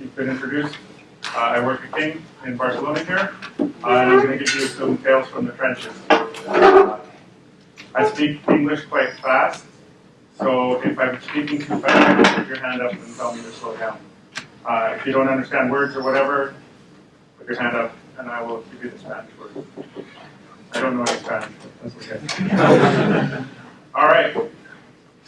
you've been introduced. Uh, I work at King in Barcelona here, uh, and I'm going to give you some tales from the trenches. I speak English quite fast, so if I'm speaking too fast, put your hand up and tell me to slow down. Uh, if you don't understand words or whatever, put your hand up and I will give you the Spanish word. I don't know any Spanish, but that's okay. All right.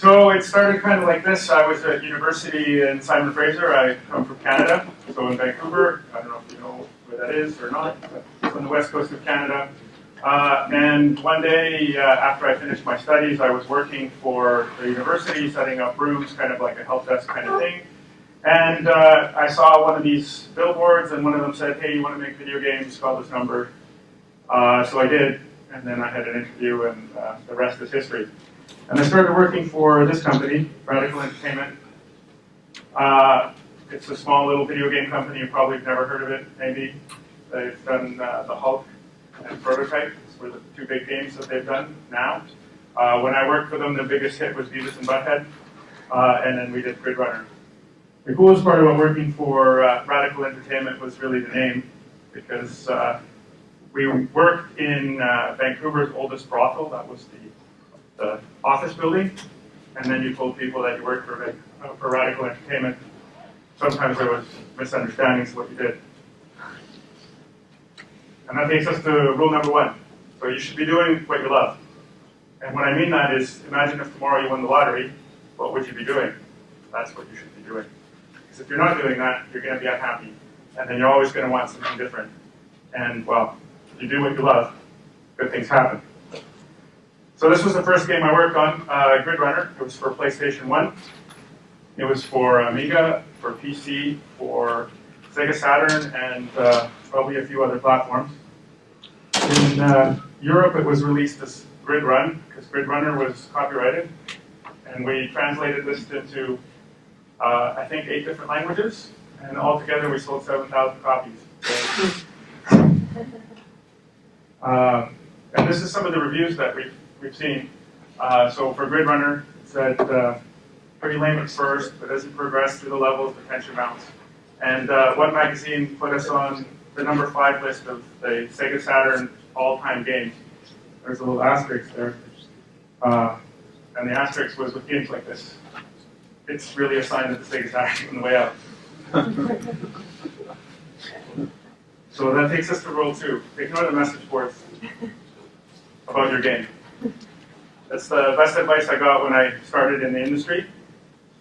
So it started kind of like this. I was at university in Simon Fraser. I come from Canada, so in Vancouver. I don't know if you know where that is or not, it's on the west coast of Canada. Uh, and one day, uh, after I finished my studies, I was working for the university, setting up rooms, kind of like a help desk kind of thing. And uh, I saw one of these billboards, and one of them said, "Hey, you want to make video games? Call this number." Uh, so I did, and then I had an interview, and uh, the rest is history. And I started working for this company, Radical Entertainment. Uh, it's a small little video game company. You probably have never heard of it, maybe. They've done uh, the Hulk and Prototype. Those were the two big games that they've done now. Uh, when I worked for them, the biggest hit was Beavis and Butthead, uh, and then we did Grid Runner. The coolest part about working for uh, Radical Entertainment was really the name, because uh, we worked in Vancouver's oldest brothel. That was the the office building, and then you told people that you worked for, uh, for Radical Entertainment. Sometimes there was misunderstandings of what you did. And that takes us to rule number one. So you should be doing what you love. And what I mean that is, imagine if tomorrow you won the lottery, what would you be doing? That's what you should be doing. Because if you're not doing that, you're going to be unhappy. And then you're always going to want something different. And, well, if you do what you love, good things happen. So this was the first game I worked on, uh, Grid Runner. It was for PlayStation 1. It was for Amiga, for PC, for Sega Saturn, and uh, probably a few other platforms. In uh, Europe, it was released as Grid Run, because Grid Runner was copyrighted. And we translated this into, uh, I think, eight different languages. And altogether, we sold 7,000 copies. So, uh, and this is some of the reviews that we've we've seen. Uh, so for Grid Runner, it said uh, pretty lame at first, but as you progress through the levels, the tension mounts. And uh, One Magazine put us on the number five list of the Sega Saturn all-time games. There's a little asterisk there. Uh, and the asterisk was with games like this. It's really a sign that the Sega Saturn on the way out. so that takes us to rule two. Ignore the message boards about your game. That's the best advice I got when I started in the industry.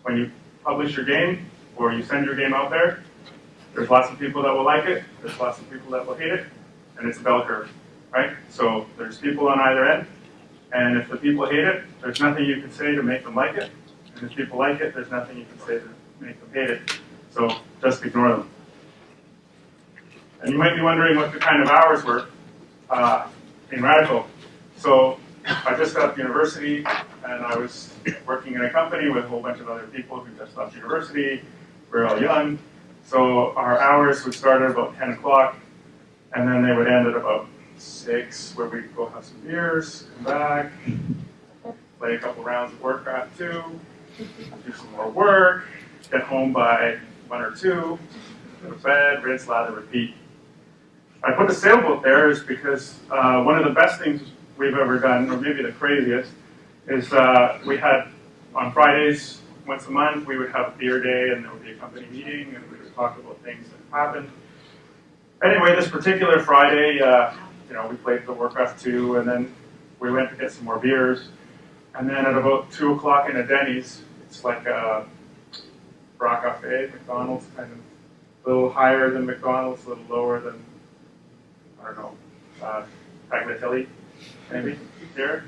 When you publish your game or you send your game out there, there's lots of people that will like it, there's lots of people that will hate it, and it's a bell curve, right? So there's people on either end, and if the people hate it, there's nothing you can say to make them like it, and if people like it, there's nothing you can say to make them hate it. So just ignore them. And you might be wondering what the kind of hours were uh, in Radical. So I just got off university, and I was working in a company with a whole bunch of other people who just left university. We are all young, so our hours would start at about 10 o'clock, and then they would end at about 6, where we'd go have some beers, come back, play a couple rounds of Warcraft 2, do some more work, get home by 1 or 2, go to bed, rinse, lather, repeat. I put the sailboat there is because uh, one of the best things we've ever done, or maybe the craziest, is uh, we had on Fridays once a month we would have beer day and there would be a company meeting and we would talk about things that happened. Anyway, this particular Friday, uh, you know, we played the Warcraft 2 and then we went to get some more beers. And then at about 2 o'clock in a Denny's, it's like a Brock Cafe, McDonald's, kind of a little higher than McDonald's, a little lower than, I don't know, uh, maybe here.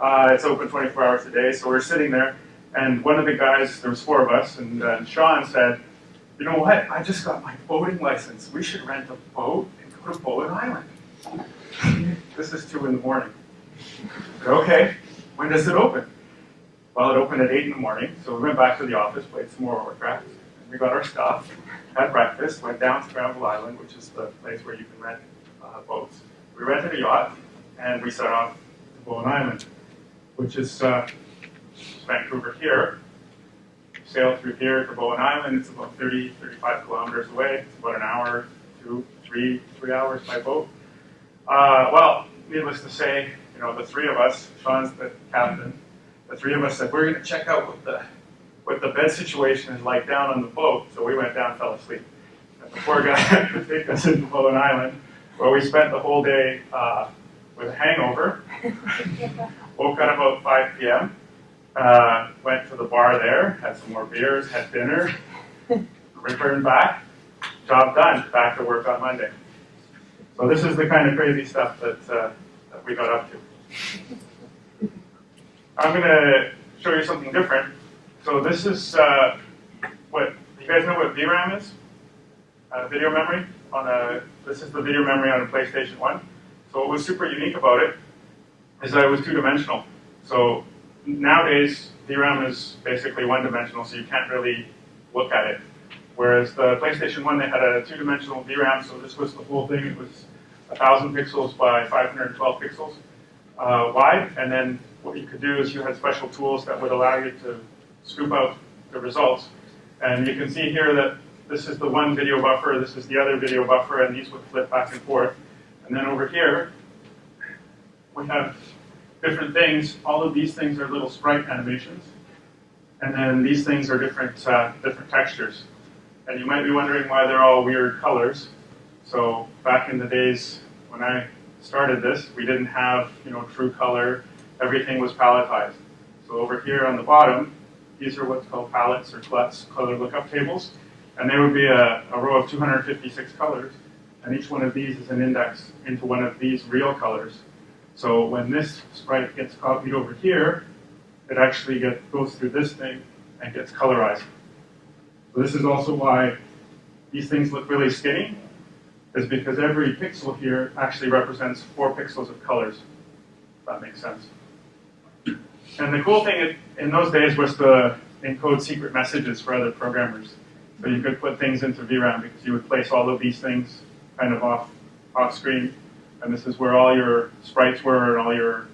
Uh, it's open 24 hours a day, so we're sitting there, and one of the guys, there was four of us, and uh, Sean said, you know what, I just got my boating license. We should rent a boat and go to Bowen Island. this is 2 in the morning. Said, okay, when does it open? Well, it opened at 8 in the morning, so we went back to the office, played some more Warcraft, and we got our stuff, had breakfast, went down to Granville Island, which is the place where you can rent uh, boats. We rented a yacht, and we set off to Bowen Island, which is uh, Vancouver here. sail through here to Bowen Island. It's about 30, 35 kilometers away. It's about an hour, two, three, three hours by boat. Uh, well, needless to say, you know, the three of us, Sean's the captain, the three of us said, we're going to check out what the, what the bed situation is like down on the boat. So we went down, fell asleep. And the poor guy had to take us into Bowen Island, where we spent the whole day uh, with a hangover. Woke up about 5 p.m. Uh, went to the bar there, had some more beers, had dinner, returned back, job done, back to work on Monday. So this is the kind of crazy stuff that, uh, that we got up to. I'm going to show you something different. So this is uh, what, you guys know what VRAM is? Uh, video memory on a, this is the video memory on a PlayStation 1. So what was super unique about it is that it was two-dimensional. So nowadays, VRAM is basically one-dimensional, so you can't really look at it. Whereas the PlayStation 1, they had a two-dimensional VRAM, so this was the whole thing. It was 1,000 pixels by 512 pixels uh, wide, and then what you could do is you had special tools that would allow you to scoop out the results. And you can see here that this is the one video buffer, this is the other video buffer, and these would flip back and forth. And then over here, we have different things. All of these things are little sprite animations. And then these things are different, uh, different textures. And you might be wondering why they're all weird colors. So back in the days when I started this, we didn't have you know true color. Everything was palettized. So over here on the bottom, these are what's called palettes or color lookup tables. And there would be a, a row of 256 colors. And each one of these is an index into one of these real colors. So when this sprite gets copied over here, it actually goes through this thing and gets colorized. So this is also why these things look really skinny, is because every pixel here actually represents four pixels of colors. If that makes sense. And the cool thing in those days was to encode secret messages for other programmers. So you could put things into VRAM because you would place all of these things kind of off, off screen. And this is where all your sprites were and all your,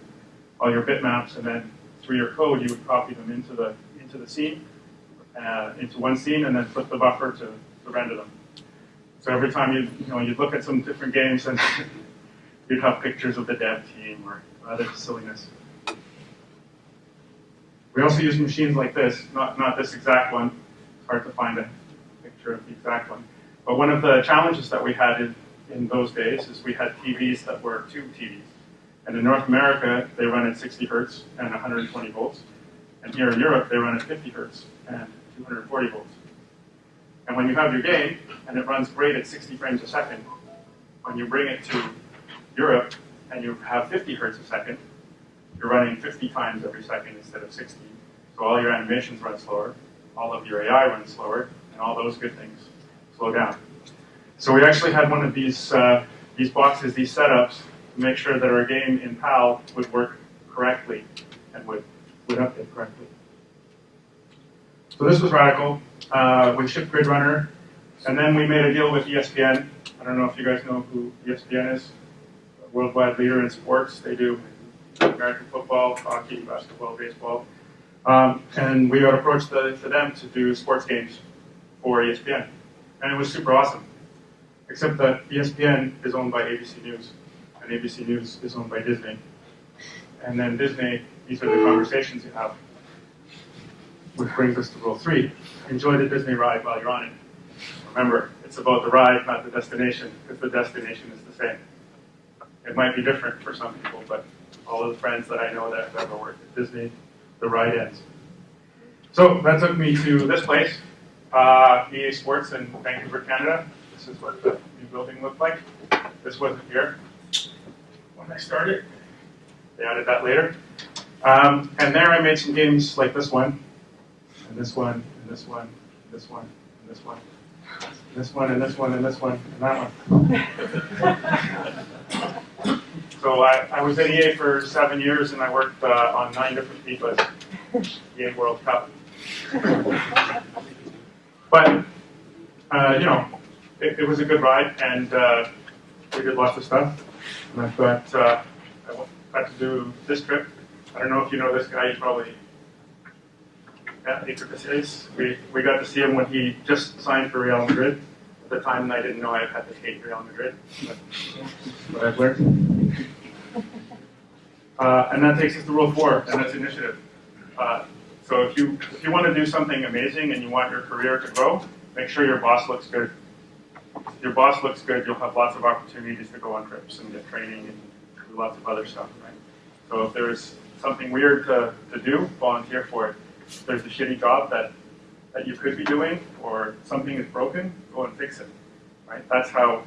all your bitmaps. And then through your code, you would copy them into the, into the scene, uh, into one scene, and then flip the buffer to, to render them. So every time you, you know, you'd look at some different games and you'd have pictures of the dev team or other silliness. We also use machines like this, not, not this exact one. It's hard to find a picture of the exact one. But one of the challenges that we had in, in those days is we had TVs that were tube TVs. And in North America, they run at 60 hertz and 120 volts. And here in Europe, they run at 50 hertz and 240 volts. And when you have your game, and it runs great at 60 frames a second, when you bring it to Europe and you have 50 hertz a second, you're running 50 times every second instead of 60. So all your animations run slower, all of your AI runs slower, and all those good things slow down. So we actually had one of these, uh, these boxes, these setups, to make sure that our game in PAL would work correctly and would, would update correctly. So this was radical. Uh, we shipped Grid Runner, and then we made a deal with ESPN. I don't know if you guys know who ESPN is. Worldwide leader in sports. They do American football, hockey, basketball, baseball. Um, and we approached to, to them to do sports games for ESPN. And it was super awesome. Except that ESPN is owned by ABC News, and ABC News is owned by Disney. And then Disney, these are the conversations you have. Which brings us to rule three. Enjoy the Disney ride while you're on it. Remember, it's about the ride, not the destination, because the destination is the same. It might be different for some people, but all of the friends that I know that have ever worked at Disney, the ride ends. So that took me to this place, uh, EA Sports in Vancouver, Canada. This is what the new building looked like. This wasn't here when I started. They added that later. Um, and there I made some games like this one, and this one, and this one, and this one, and this one, and this one, and this one, and this one, and that one. so I, I was at EA for seven years, and I worked uh, on nine different FIFAs, EA World Cup. But uh, you know, it, it, was a good ride, and uh, we did lots of stuff. And I've got uh, I got to do this trip. I don't know if you know this guy. You probably Yeah, Casillas. We, we got to see him when he just signed for Real Madrid. At the time, I didn't know I had to hate Real Madrid, but what I've learned. Uh, and that takes us to rule four, and that's initiative. So if you if you want to do something amazing and you want your career to grow, make sure your boss looks good. If your boss looks good, you'll have lots of opportunities to go on trips and get training and do lots of other stuff, right? So if there's something weird to, to do, volunteer for it. If there's a shitty job that, that you could be doing or something is broken, go and fix it, right? That's how,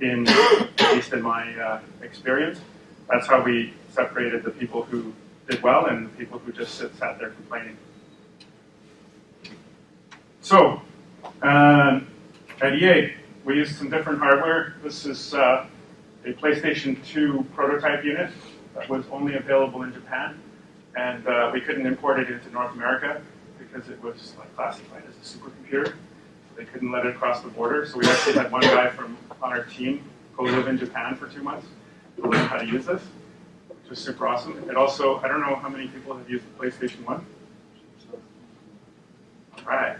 in at least in my uh, experience, that's how we separated the people who did well and the people who just sit, sat there complaining. So, um, at EA, we used some different hardware. This is uh, a PlayStation 2 prototype unit that was only available in Japan, and uh, we couldn't import it into North America because it was like, classified as a supercomputer. They couldn't let it cross the border, so we actually had one guy from on our team go live in Japan for two months to learn how to use this, which was super awesome. It also, I don't know how many people have used the PlayStation 1. All right.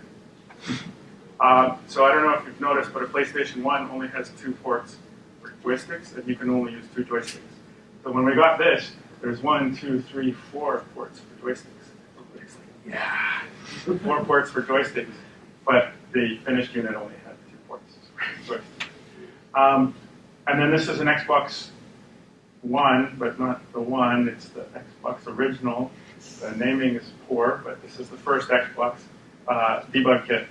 Uh, so I don't know if you've noticed, but a PlayStation 1 only has two ports for joysticks, and you can only use two joysticks. So when we got this, there's one, two, three, four ports for joysticks. Everybody's like, yeah, four ports for joysticks. But the finished unit only had two ports. um, and then this is an Xbox One, but not the one. It's the Xbox original. The naming is poor, but this is the first Xbox debug kit.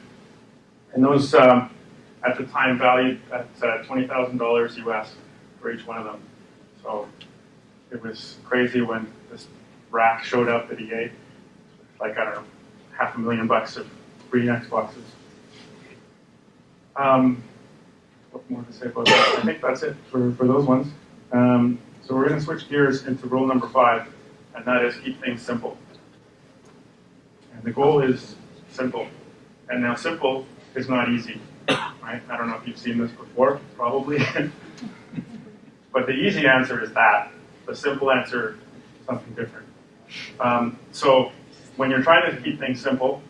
And those, um, at the time, valued at uh, $20,000 US for each one of them. So it was crazy when this rack showed up at EA. Like, I don't know, half a million bucks of free Xboxes. Um, what more to say about that? I think that's it for, for those ones. Um, so we're going to switch gears into rule number five, and that is keep things simple. And the goal is simple. And now simple is not easy, right? I don't know if you've seen this before, probably. but the easy answer is that. The simple answer is something different. Um, so when you're trying to keep things simple,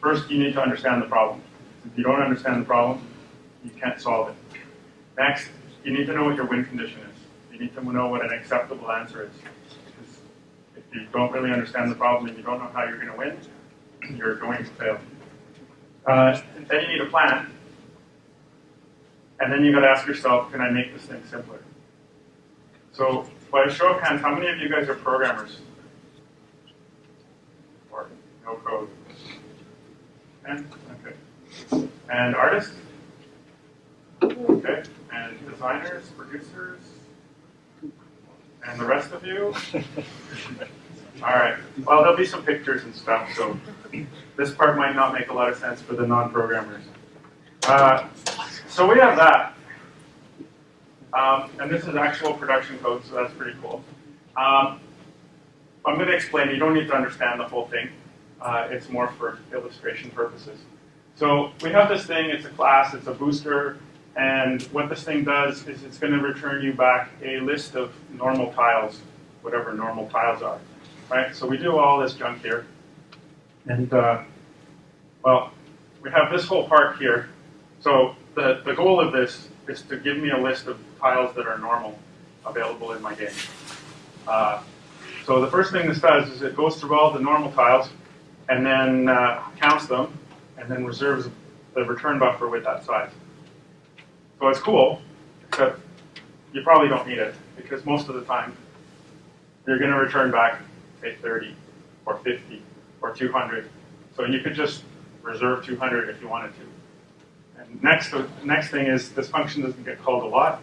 first you need to understand the problem. If you don't understand the problem, you can't solve it. Next, you need to know what your win condition is. You need to know what an acceptable answer is. Because if you don't really understand the problem and you don't know how you're going to win, you're going to fail. Uh, then you need a plan. And then you've got to ask yourself, can I make this thing simpler? So, by a show of hands, how many of you guys are programmers? Or no code? And okay. And artists? Okay. And designers, producers? And the rest of you? All right. Well, there'll be some pictures and stuff, so this part might not make a lot of sense for the non-programmers. Uh, so we have that. Um, and this is actual production code, so that's pretty cool. Um, I'm going to explain. You don't need to understand the whole thing. Uh, it's more for illustration purposes. So we have this thing. It's a class. It's a booster. And what this thing does is it's going to return you back a list of normal tiles, whatever normal tiles are. Right? So we do all this junk here. And, uh, well, we have this whole part here. So the, the goal of this is to give me a list of tiles that are normal available in my game. Uh, so the first thing this does is it goes through all the normal tiles and then uh, counts them and then reserves the return buffer with that size. So it's cool, except you probably don't need it because most of the time you're going to return back, say, 30 or 50 or 200. So you could just reserve 200 if you wanted to. And next, the next thing is this function doesn't get called a lot,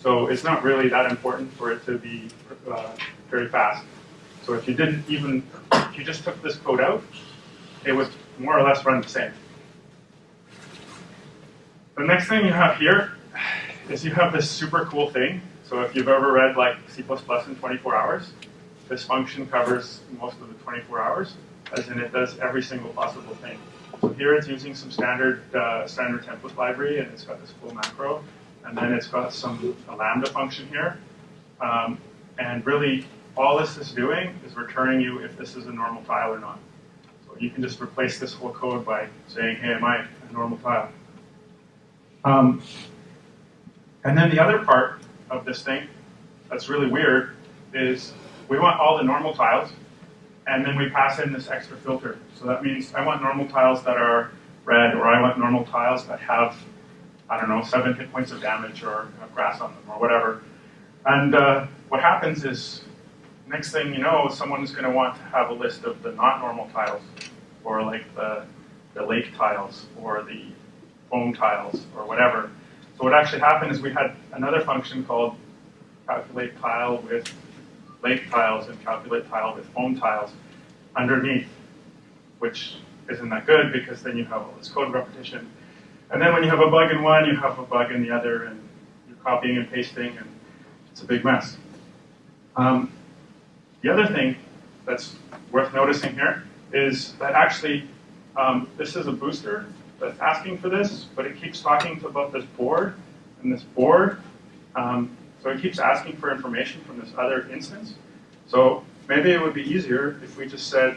so it's not really that important for it to be uh, very fast. So if you didn't even, if you just took this code out, it would more or less run the same. The next thing you have here is you have this super cool thing. So if you've ever read like C++ in 24 hours, this function covers most of the 24 hours, as in it does every single possible thing. So here it's using some standard uh, standard template library, and it's got this cool macro, and then it's got some a lambda function here. Um, and really, all this is doing is returning you if this is a normal file or not. So you can just replace this whole code by saying, hey, am I a normal file? Um, and then the other part of this thing that's really weird is we want all the normal tiles, and then we pass in this extra filter. So that means I want normal tiles that are red, or I want normal tiles that have, I don't know, seven hit points of damage or grass on them or whatever. And uh, what happens is, next thing you know, someone's going to want to have a list of the not normal tiles, or like the, the lake tiles, or the foam tiles, or whatever. So what actually happened is we had another function called calculate tile with lake tiles and calculate tile with foam tiles underneath, which isn't that good because then you have all this code repetition. And then when you have a bug in one, you have a bug in the other, and you're copying and pasting, and it's a big mess. Um, the other thing that's worth noticing here is that actually um, this is a booster that's asking for this, but it keeps talking to about this board and this board. Um, so it keeps asking for information from this other instance. So maybe it would be easier if we just said,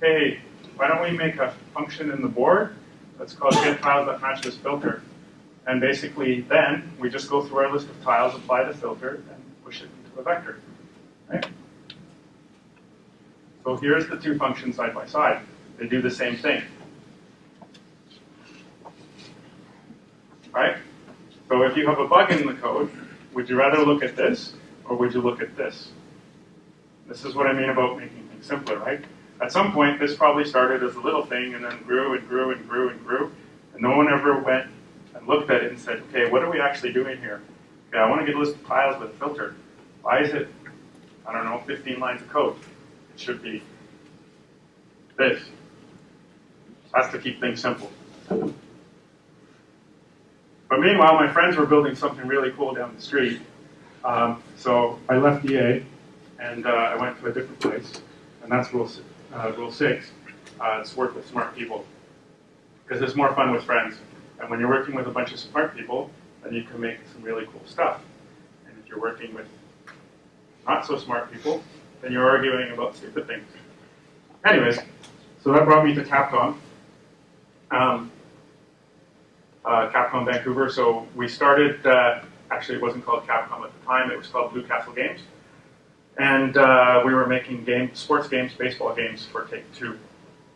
hey, why don't we make a function in the board that's called get tiles that match this filter. And basically then we just go through our list of tiles, apply the filter, and push it into a vector. Right? So here's the two functions side by side. They do the same thing. Right? So if you have a bug in the code, would you rather look at this or would you look at this? This is what I mean about making things simpler, right? At some point, this probably started as a little thing and then grew and grew and grew and grew, and no one ever went and looked at it and said, okay, what are we actually doing here? Okay, I want to get a list of tiles with a filter. Why is it, I don't know, 15 lines of code? It should be this. That's to keep things simple. But meanwhile, my friends were building something really cool down the street. Um, so I left EA and uh, I went to a different place. And that's rule, uh, rule six. Uh, it's work with smart people. Because it's more fun with friends. And when you're working with a bunch of smart people, then you can make some really cool stuff. And if you're working with not so smart people, then you're arguing about stupid things. Anyways, so that brought me to Capcom. Um, Capcom Vancouver. So we started, uh, actually it wasn't called Capcom at the time, it was called Blue Castle Games. And uh, we were making game, sports games, baseball games for Take Two.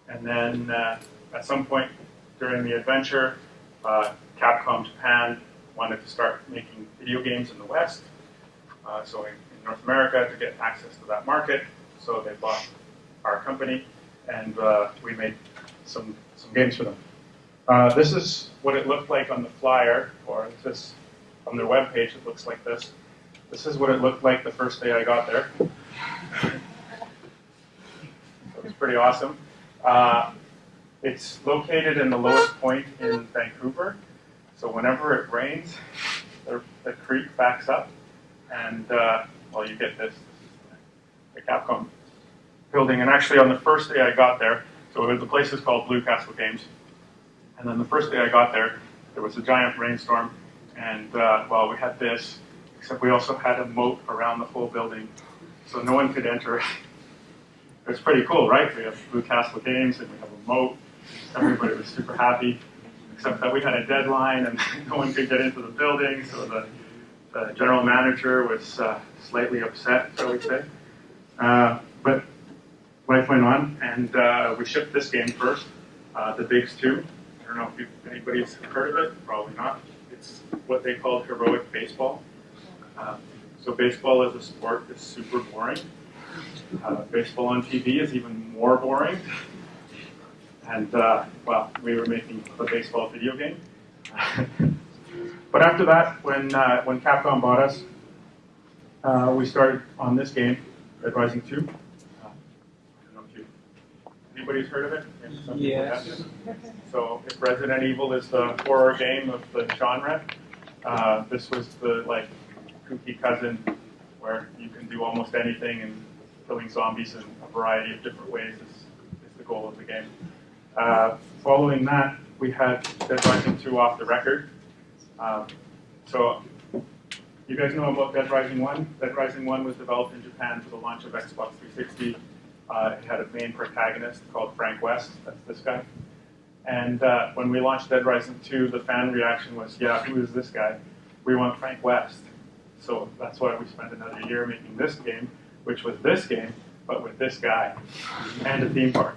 And then uh, at some point during the adventure, uh, Capcom Japan wanted to start making video games in the West. Uh, so in, in, North America to get access to that market. So they bought our company and we made some, some games for them. Uh, this is what it looked like on the flyer, or this on their web page. It looks like this. This is what it looked like the first day I got there. it was pretty awesome. Uh, it's located in the lowest point in Vancouver, so whenever it rains, the, the creek backs up, and uh, well, you get this, the Capcom building. And actually, on the first day I got there, so the place is called Blue Castle Games. And then the first day I got there, there was a giant rainstorm, and uh, well, we had this, except we also had a moat around the whole building, so no one could enter. it was pretty cool, right? We have Blue Castle Games, and we have a moat. Everybody was super happy, except that we had a deadline, and no one could get into the building, so the, the general manager was uh, slightly upset, shall we say. Uh, but life went on, and uh, we shipped this game first, uh, the Bigs 2 don't know if anybody's heard of it, probably not. It's what they call heroic baseball. Uh, so baseball as a sport is super boring. Uh, baseball on TV is even more boring. And, uh, well, we were making a baseball video game. but after that, when, uh, when Capcom bought us, uh, we started on this game, Dead Rising 2. Anybody's heard of it? Yes. So if Resident Evil is the horror game of the genre, uh, this was the like kooky cousin where you can do almost anything and killing zombies in a variety of different ways is, is the goal of the game. Uh, following that, we had Dead Rising 2 off the record. Um, so you guys know about Dead Rising 1? Dead Rising 1 was developed in Japan for the launch of Xbox 360 Uh, it had a main protagonist called Frank West. That's this guy. And uh, when we launched Dead Rising 2, the fan reaction was, yeah, who is this guy? We want Frank West. So that's why we spent another year making this game, which was this game, but with this guy and a theme park.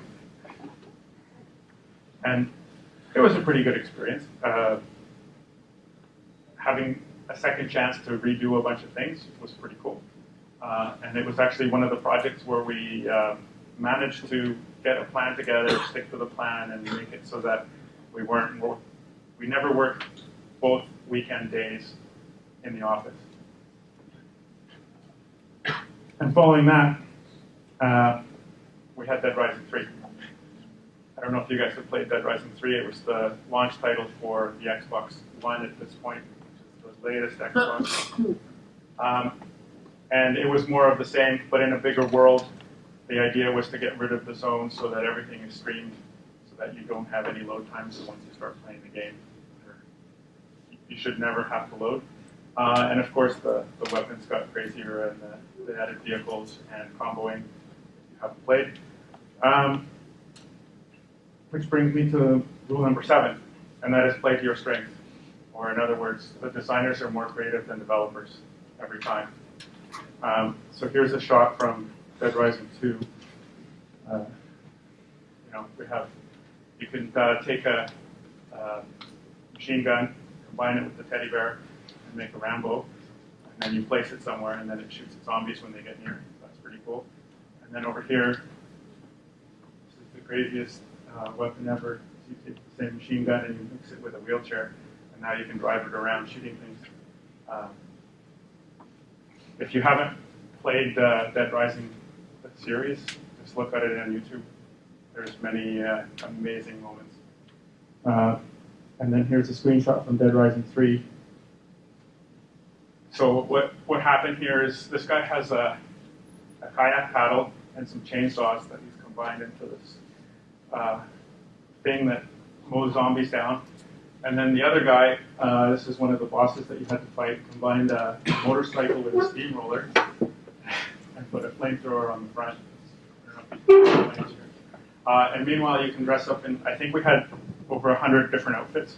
And it was a pretty good experience. Uh, having a second chance to redo a bunch of things was pretty cool. Uh, and it was actually one of the projects where we uh, managed to get a plan together, stick to the plan, and make it so that we weren't we never worked both weekend days in the office. And following that, uh, we had Dead Rising 3. I don't know if you guys have played Dead Rising 3. It was the launch title for the Xbox One at this point, which is the latest Xbox. Um, and it was more of the same, but in a bigger world. The idea was to get rid of the zones so that everything is streamed, so that you don't have any load times once you start playing the game. You should never have to load. Uh, and of course, the, the weapons got crazier and the, the added vehicles and comboing you haven't played. Um, which brings me to rule number seven, and that is play to your strength. Or in other words, the designers are more creative than developers every time. Um, so here's a shot from Dead Rising 2. Uh, you know, we have, you can uh, take a uh, machine gun, combine it with the teddy bear, and make a Rambo, and then you place it somewhere, and then it shoots at zombies when they get near. That's pretty cool. And then over here, this is the craziest uh, weapon ever. You take the same machine gun and you mix it with a wheelchair, and now you can drive it around shooting things. If you haven't played uh, Dead Rising series, just look at it on YouTube. There's many uh, amazing moments. Uh, and then here's a screenshot from Dead Rising 3. So what, what happened here is this guy has a, a kayak paddle and some chainsaws that he's combined into this uh, thing that mows zombies down. And then the other guy, uh, this is one of the bosses that you had to fight, combined a motorcycle with a steamroller and put a flamethrower on the front. Uh, and meanwhile, you can dress up in, I think we had over 100 different outfits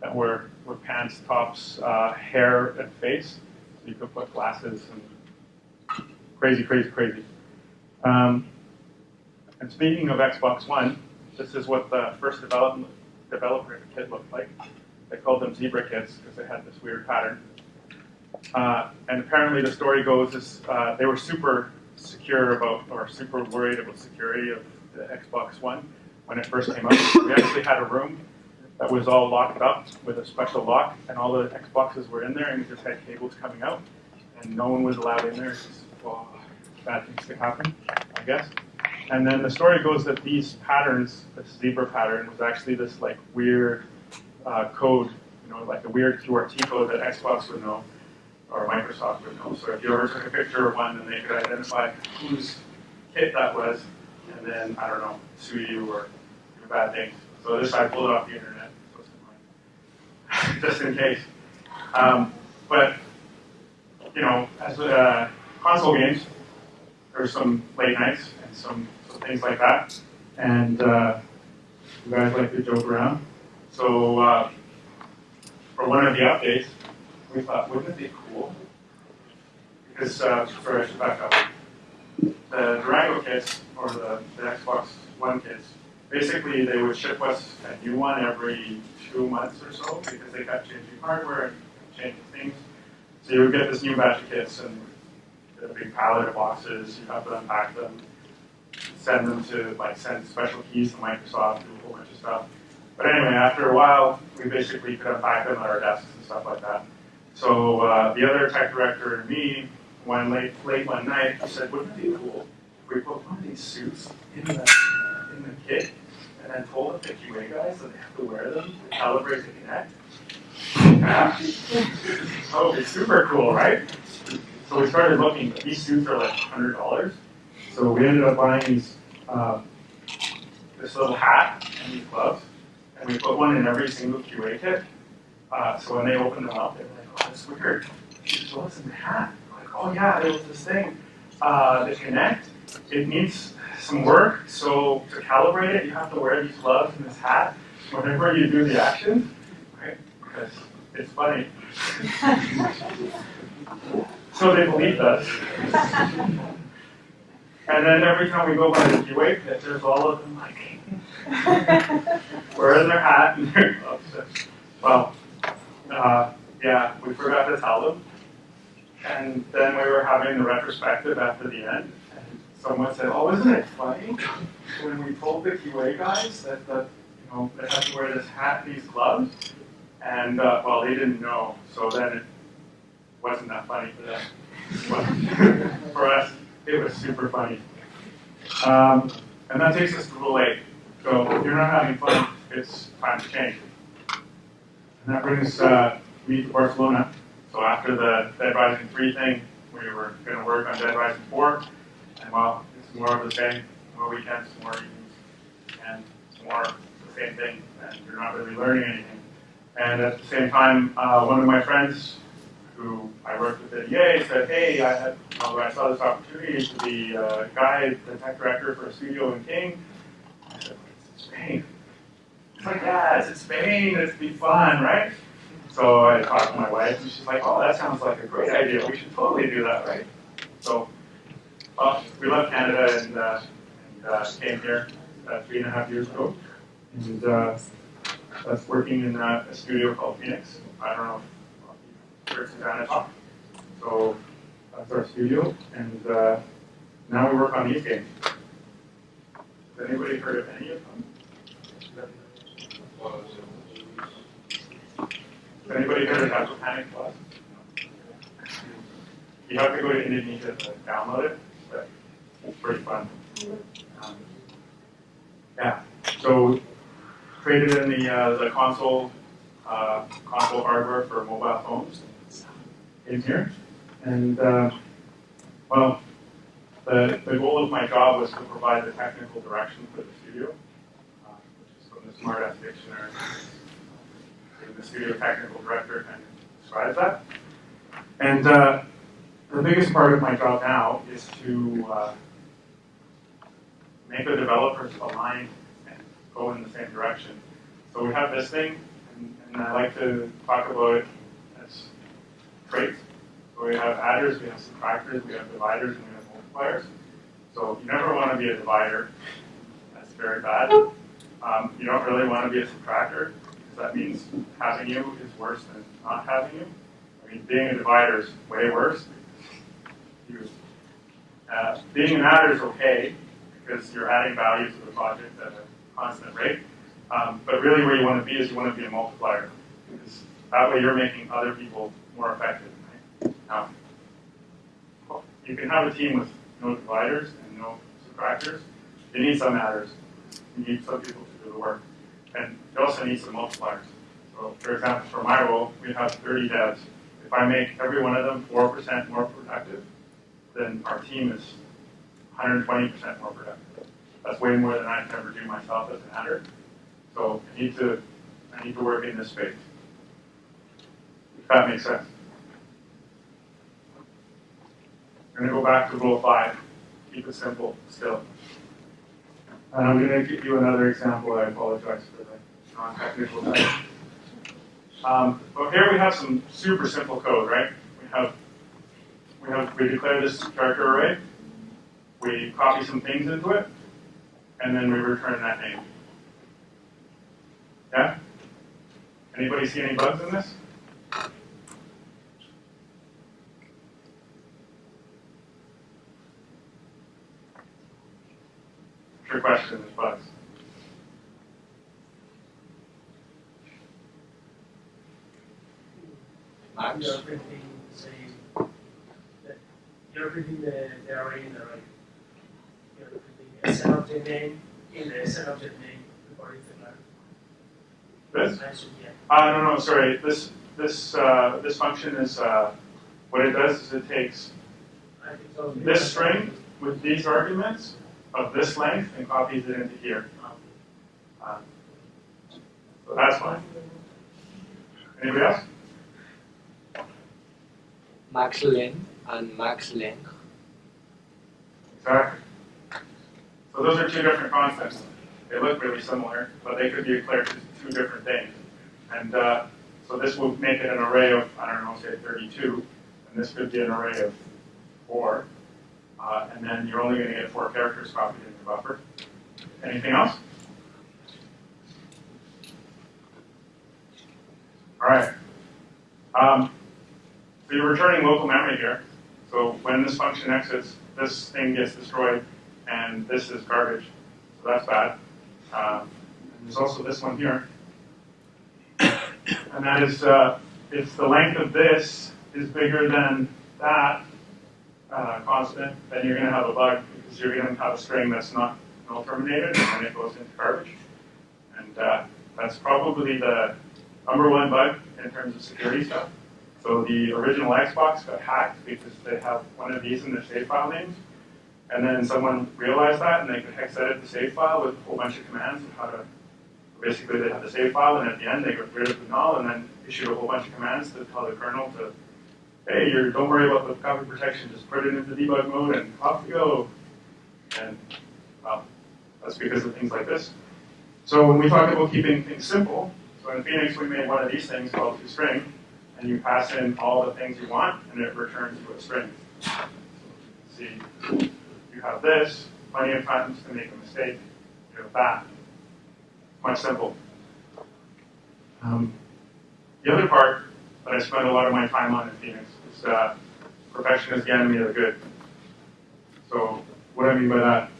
that were, were pants, tops, uh, hair, and face. So you could put glasses and crazy, crazy, crazy. Um, and speaking of Xbox One, this is what the first development developer kit looked like. They called them zebra kits because they had this weird pattern. Uh, and apparently the story goes is uh, they were super secure about, or super worried about security of the Xbox One when it first came out. We actually had a room that was all locked up with a special lock, and all the Xboxes were in there, and we just had cables coming out, and no one was allowed in there. Because, well, bad things could happen, I guess. And then the story goes that these patterns, this zebra pattern, was actually this like weird uh, code, you know, like a weird QRT code that Xbox would know or Microsoft would know. So if you ever took a picture of one, then they could identify whose kit that was, and then I don't know, sue you or do bad things. So this I pulled it off the internet, just in case. Um, but you know, as uh, console games, there's some late nights some things like that, and uh, you guys like to joke around. So uh, for one of the updates, we thought, wouldn't it be cool? Because, uh, sorry, I should back up. The Durango kits, or the, the Xbox One kits, basically they would ship us a new one every two months or so because they kept changing hardware and changing things. So you would get this new batch of kits and a big pallet of boxes, you'd have to unpack them, send them to, like, send special keys to Microsoft, do a whole bunch of stuff. But anyway, after a while, we basically could unpack them at our desks and stuff like that. So uh, the other tech director and me, one late, late one night, I said, wouldn't it be cool if we put one of these suits in the, in the kit and then told the QA guys that they have to wear them to calibrate to Kinect? Yeah. would be super cool, right? So we started looking. These suits are like $100. So we ended up buying these, uh, this little hat and these gloves, and we put one in every single QA kit. Uh, so when they opened them up, they were like, oh, that's weird. So what's in the hat? We're like, oh yeah, there was this thing, uh, the Kinect. It needs some work. So to calibrate it, you have to wear these gloves and this hat whenever you do the action, right? Because it's funny. so they believed us. And then every time we go by the QA pit, there's all of them like wearing their hat and their gloves. Well, uh, yeah, we forgot to tell them. And then we were having the retrospective after the end, and someone said, "Oh, isn't it funny when we told the QA guys that the, you know they have to wear this hat these gloves?" And uh, well, they didn't know, so then it wasn't that funny for them. For us, it was super funny. Um, and that takes us to rule eight. So if you're not having fun, it's time to change. And that brings uh, me to Barcelona. So after the Dead Rising 3 thing, we were going to work on Dead Rising 4. And well, it's more of the same. More weekends, more evenings, and more the same thing. And you're not really learning anything. And at the same time, uh, one of my friends who I worked with at EA said, hey, I had, you know, I saw this opportunity to be a guide, the tech director for a studio in King. I said, it's Spain. It's like, yeah, it's in Spain, it'd be fun, right? So I talked to my wife, and she's like, oh, that sounds like a great idea. We should totally do that, right? So well, we left Canada and, uh, and uh, came here uh, three and a half years ago. And uh, that's working in uh, a studio called Phoenix. I don't know you've. So that's our studio. And uh, now we work on these games. Has anybody heard of any of them? Has anybody heard of Agile Panic Plus? You have to go to Indonesia to download it, but it's pretty fun. Um, yeah, so created in the uh, the console uh, console hardware for mobile phones in here, and uh, well, the the goal of my job was to provide the technical direction for the studio, uh, which is from the Smartass Dictionary the studio technical director kind of describes that. And uh, the biggest part of my job now is to uh, make the developers align and go in the same direction. So we have this thing, and, and I like to talk about it So we have adders, we have subtractors, we have dividers, and we have multipliers. So you never want to be a divider. That's very bad. Um, you don't really want to be a subtractor because that means having you is worse than not having you. I mean, being a divider is way worse. Uh, being an adder is okay because you're adding value to the project at a constant rate. Um, but really, where you want to be is you want to be a multiplier because that way you're making other people more effective. Right? Now, you can have a team with no dividers and no subtractors. You need some adders. You need some people to do the work. And you also need some multipliers. So for example, for my role, we have 30 devs. If I make every one of them 4% more productive, then our team is 120% more productive. That's way more than I can ever do myself as an adder. So I need to, I need to work in this space. If that makes sense. I'm going to go back to rule five. Keep it simple still. And I'm going to give you another example. I apologize for the non-technical. Um, but here we have some super simple code, right? We have we have we declare this character array, we copy some things into it, and then we return that name. Yeah? Anybody see any bugs in this? Your question bugs. Max? You're printing, that you're printing the, the array in the right. You're printing a set object name in the set object name before it's This? Uh, no, no, sorry. This this uh, this function is uh, what it does is it takes this string with these arguments of this length and copies it into here. Uh, so that's fine. Anybody else? max length and max length. Exactly. So those are two different concepts. They look really similar, but they could be declared as two different things. And uh, so this would make it an array of, I don't know, say 32, and this could be an array of four. Uh, and then you're only going to get four characters copied into the buffer. Anything else? All right. Um, so you're returning local memory here. So when this function exits, this thing gets destroyed, and this is garbage. So that's bad. Um, and there's also this one here. And that is, uh, if the length of this is bigger than that uh, constant, then you're going to have a bug because you're going to have a string that's not null terminated and it goes into garbage. And uh, that's probably the number one bug in terms of security stuff. So the original Xbox got hacked because they have one of these in their save file names. And then someone realized that and they could hex edit the save file with a whole bunch of commands of how to, basically they had the save file and at the end they got rid of the null and then issued a whole bunch of commands to tell the kernel to, hey, you're, don't worry about the copy protection, just put it into debug mode and off you go. And well, that's because of things like this. So when we talk about keeping things simple, so in Phoenix we made one of these things called toString, and you pass in all the things you want, and it returns you a string. So, see, you have this, plenty of times to make a mistake, you have that. Much simple. Um, the other part that I spend a lot of my time on in Phoenix is uh, perfection is the enemy of good. So what I mean by that?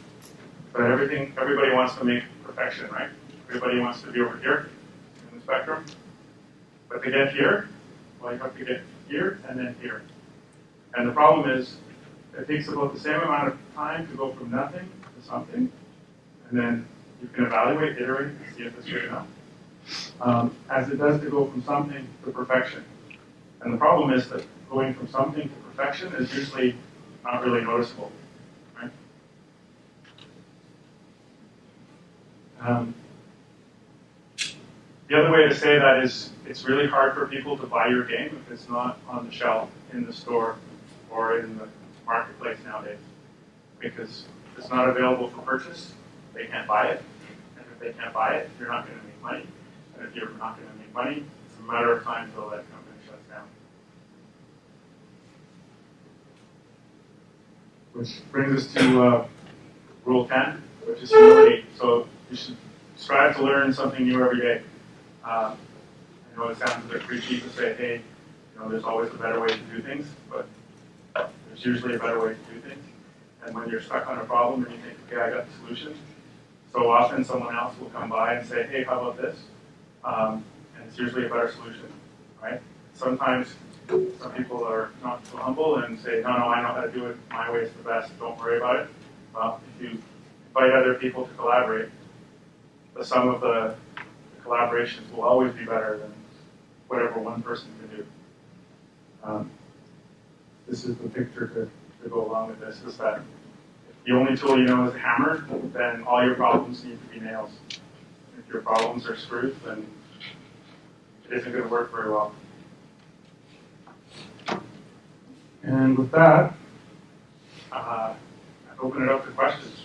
That everything, everybody wants to make perfection, right? Everybody wants to be over here in the spectrum. But to get here, well, you have to get here and then here. And the problem is, it takes about the same amount of time to go from nothing to something, and then you can evaluate, iterate, and see if it's good enough, um, as it does to go from something to perfection. And the problem is that going from something to perfection is usually not really noticeable? Um, the other way to say that is it's really hard for people to buy your game if it's not on the shelf in the store or in the marketplace nowadays. Because if it's not available for purchase, they can't buy it. And if they can't buy it, you're not going to make money. And if you're not going to make money, it's a matter of time until that company shuts down. Which brings us to uh, Rule 10, which is humility. So you should strive to learn something new every day. Uh, I know it sounds a bit preachy to say, hey, you know, there's always a better way to do things, but there's usually a better way to do things. And when you're stuck on a problem and you think, okay, I got the solution, so often someone else will come by and say, hey, how about this? Um, and it's usually a better solution, right? Sometimes some people are not so humble and say, no, no, I know how to do it. My way is the best. Don't worry about it. Well, if you invite other people to collaborate, the sum of the collaborations will always be better than whatever one person can do. Um, this is the picture to, to go along with this, is that if the only tool you know is a hammer, then all your problems need to be nails. If your problems are screws, then it isn't going to work very well. And with that, uh, I open it up to questions.